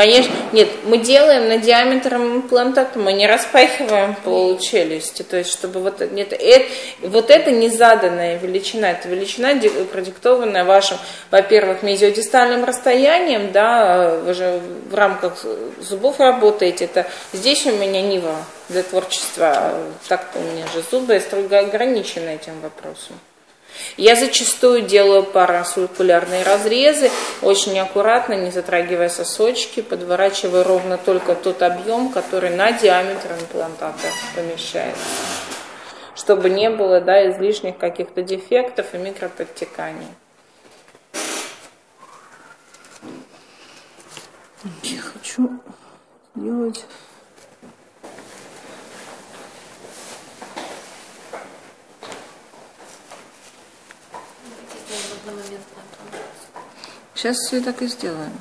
Конечно, нет, мы делаем на диаметром имплантата, мы не распахиваем пол челюсти, то есть чтобы вот, нет, это, вот это не заданная величина, это величина, продиктованная вашим, во-первых, мезиодистальным расстоянием, да, вы же в рамках зубов работаете, это здесь у меня нива для творчества, так-то у меня же зубы строго ограничены этим вопросом. Я зачастую делаю парасурикулярные разрезы, очень аккуратно, не затрагивая сосочки, подворачивая ровно только тот объем, который на диаметр имплантата помещается, чтобы не было да, излишних каких-то дефектов и микроподтеканий. Я хочу сделать Сейчас все так и сделаем.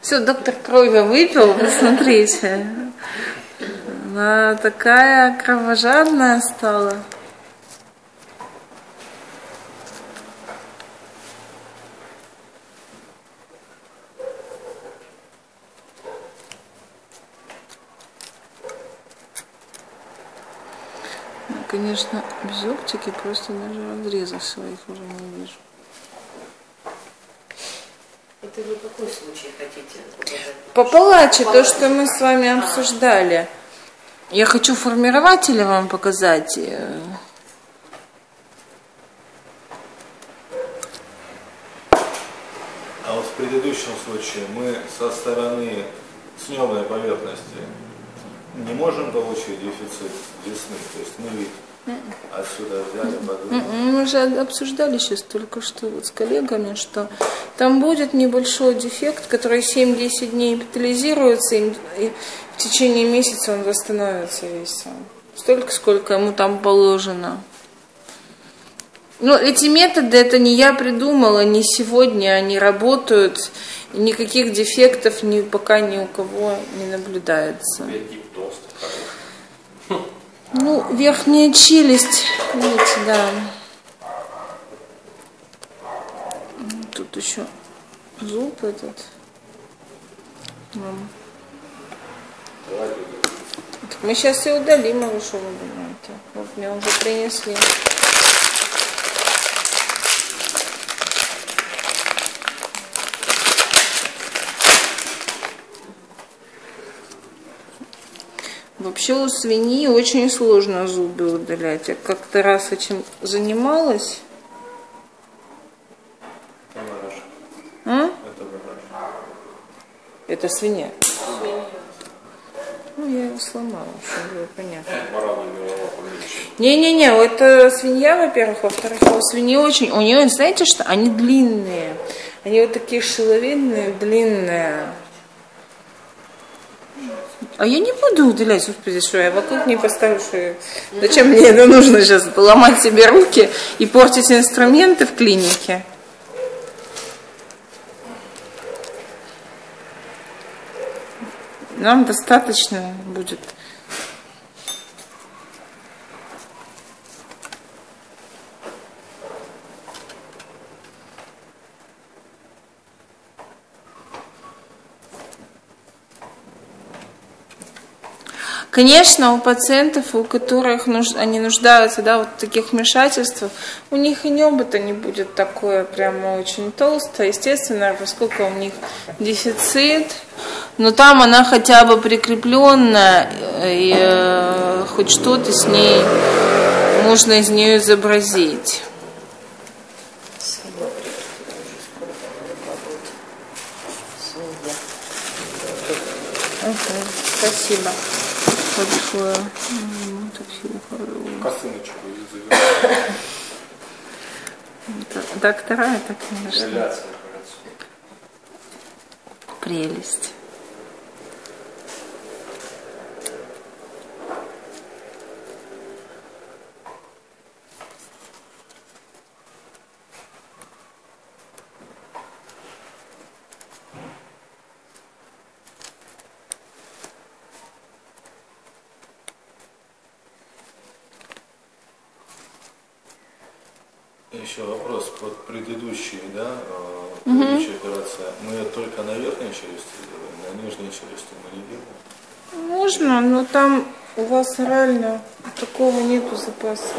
Все, доктор крови выпил, посмотрите. Она такая кровожадная стала. Конечно, без оптики просто даже разрезов своих уже не вижу. Это вы какой случай хотите показать? По палаче, то, что мы с вами обсуждали. Я хочу формирователи вам показать. А вот в предыдущем случае мы со стороны снемной поверхности не можем получить дефицит десны, то есть мы вид отсюда взяли, подумали. Мы же обсуждали сейчас только что вот с коллегами, что там будет небольшой дефект, который 7-10 дней эпитализируется, и в течение месяца он восстановится весь сам. Столько, сколько ему там положено. Но эти методы, это не я придумала, не сегодня они работают, никаких дефектов ни, пока ни у кого не наблюдается. Ну, верхняя челюсть, видите, да. Тут еще зуб этот. Так мы сейчас все удалим, а вы что вы думаете? Вот мне уже принесли. Вообще у свиньи очень сложно зубы удалять. Я как-то раз этим занималась. А? Это Это свинья. Ну, я его сломала, чтобы было понятно. Не-не-не, это свинья, во-первых, во-вторых, у свиньи очень, у нее, знаете что, они длинные. Они вот такие шиловидные, длинные. А я не буду удалять, господи, что я вокруг не поставлю, что я... Зачем мне это нужно сейчас? Ломать себе руки и портить инструменты в клинике? Нам достаточно будет Конечно, у пациентов, у которых нуж... они нуждаются да, вот в таких вмешательствах, у них и небо-то не будет такое прямо очень толстое. Естественно, поскольку у них дефицит, но там она хотя бы прикрепленная, и э, хоть что-то с ней можно из нее изобразить. Спасибо большое. Косыночку Доктора это, конечно. Прелесть. Еще вопрос под предыдущей, да, э, предыдущая операция. Мы только на верхней челюсти делаем, на нижней челюсти мы не делаем. Можно, но там у вас реально такого нету запаса.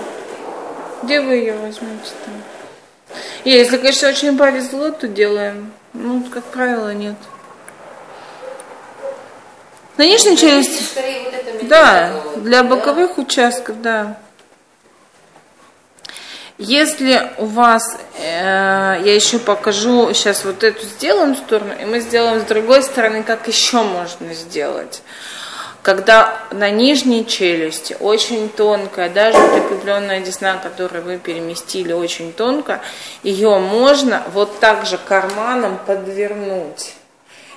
Где вы ее возьмете там? Если, конечно, очень повезло, то делаем. Ну, как правило, нет. На нижней челюсти? Скорее вот это Да, для да? боковых участков, да. Если у вас, э, я еще покажу, сейчас вот эту сделаем сторону, и мы сделаем с другой стороны, как еще можно сделать. Когда на нижней челюсти очень тонкая, даже прикрепленная десна, которую вы переместили очень тонко, ее можно вот так же карманом подвернуть.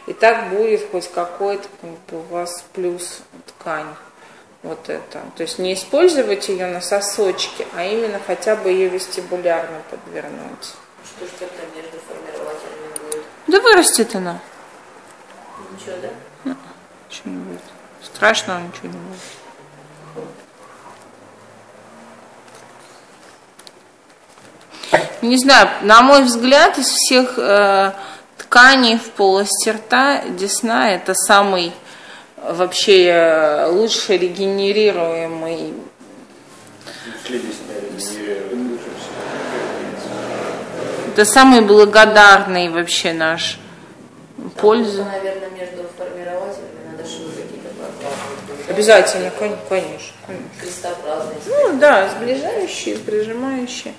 И так будет хоть какой-то как бы, у вас плюс ткань. Вот это. То есть не использовать ее на сосочке, а именно хотя бы ее вестибулярно подвернуть. Что ж тогда между формирователями будет? Да вырастет она. Ничего, да? Ничего не будет. Страшного ничего не будет. Не знаю, на мой взгляд, из всех э, тканей в полости рта десна это самый вообще э, лучше регенерируемый. Это самый благодарный вообще наш пользу. Наверное, между формирователями надо швы какие-то. Обязательно, кон- конечно. конечно. Крестообразные. Ну да, сближающие, прижимающие.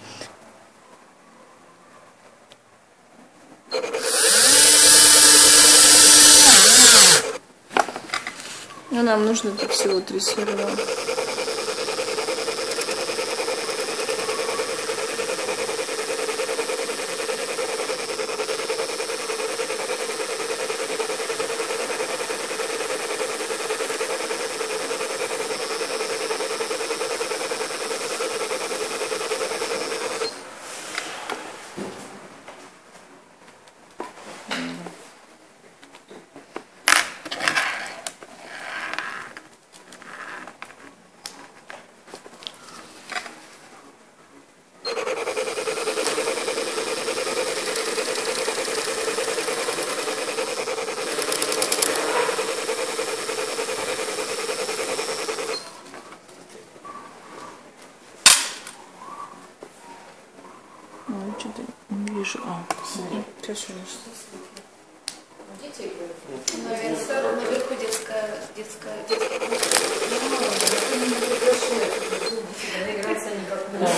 Ну, нам нужно тут всего три сверла. Ну, что-то не вижу. А, у нас. Дети играют. Наверху, наверху детская, детская, детская. Играться они как могут.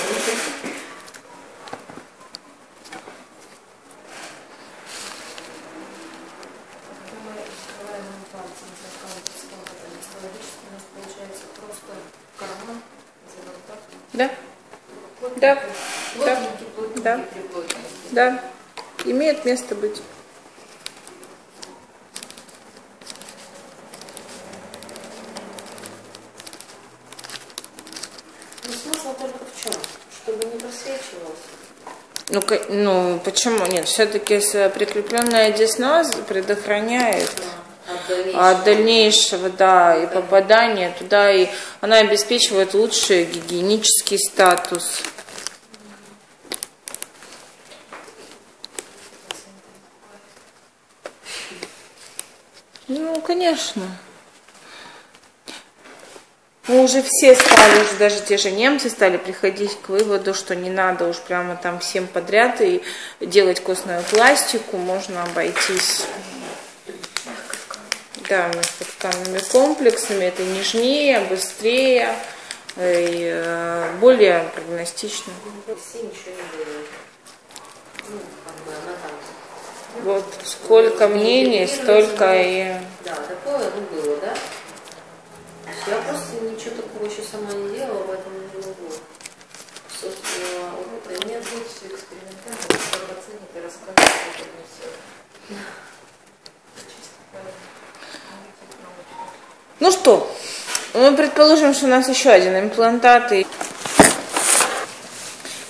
Когда мы. Да, Да. Да. да. Имеет место быть. Ну, смысл только в чем? Чтобы не просвечивалось. Ну, ну почему нет? Все-таки прикрепленная десна предохраняет От дальнейшего. от дальнейшего, да, и попадания туда, и она обеспечивает лучший гигиенический статус. Ну, конечно. Мы уже все стали, уже даже те же немцы стали приходить к выводу, что не надо уж прямо там всем подряд и делать костную пластику, можно обойтись да, мягкотканными комплексами, это нежнее, быстрее и э, более прогностично. Все ничего не делают. Ну, как бы она там... Вот сколько мнений, столько и... Да, такое ну, было, да? Я просто ничего такого еще сама не делала, поэтому не могу. Собственно, опыта нет. Все экспериментально, как оценит и расскажет, как это все. Ну что, мы предположим, что у нас еще один имплантат. И...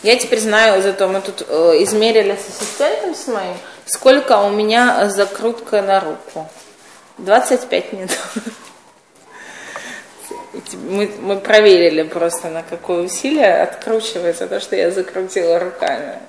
Я теперь знаю, зато мы тут э, измерили с ассистентом с моим, сколько у меня закрутка на руку. 25 минут. мы, мы проверили просто, на какое усилие откручивается то, что я закрутила руками.